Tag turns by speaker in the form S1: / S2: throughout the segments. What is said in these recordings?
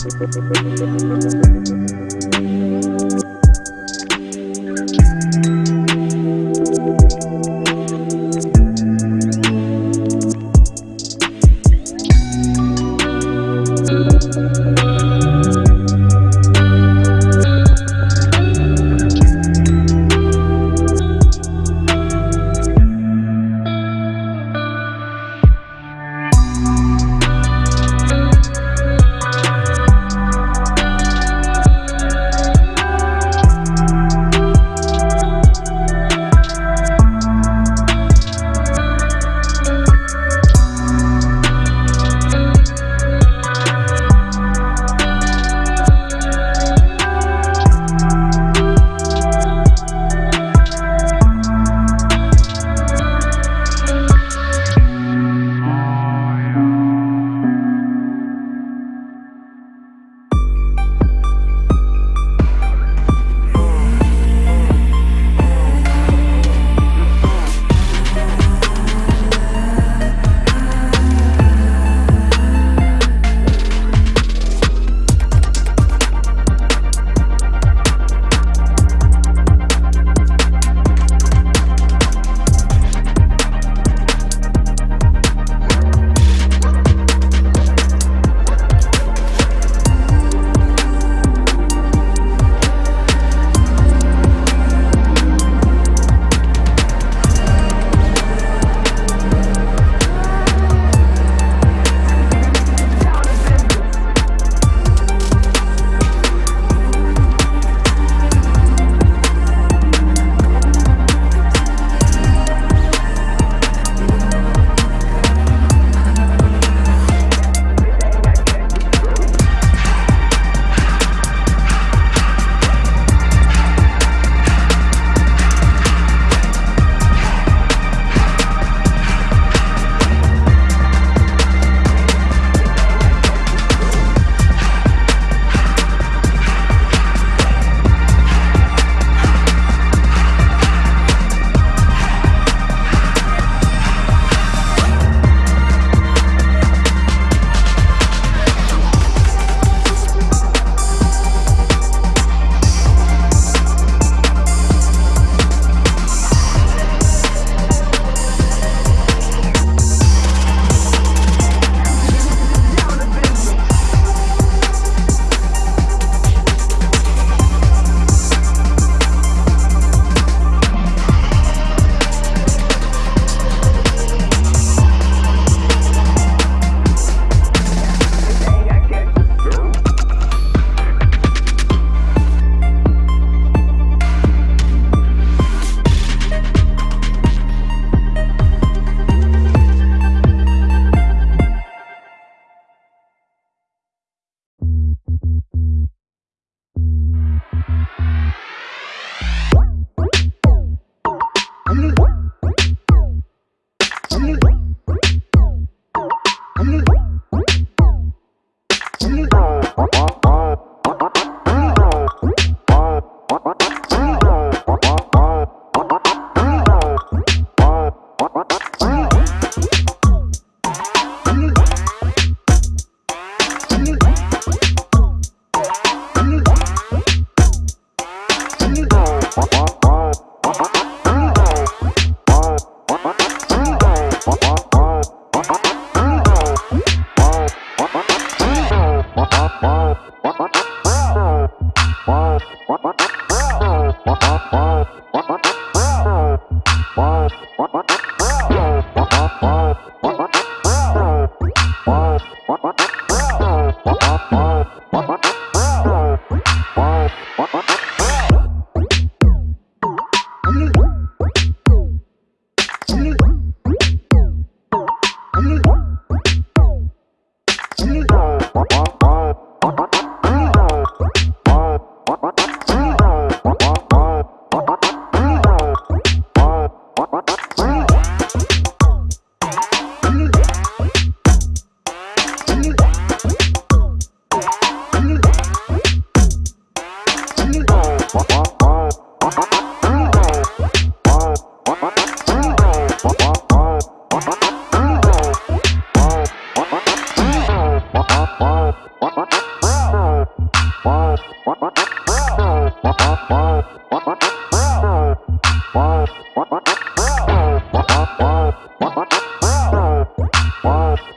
S1: Thank you.
S2: 음.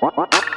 S2: What? What?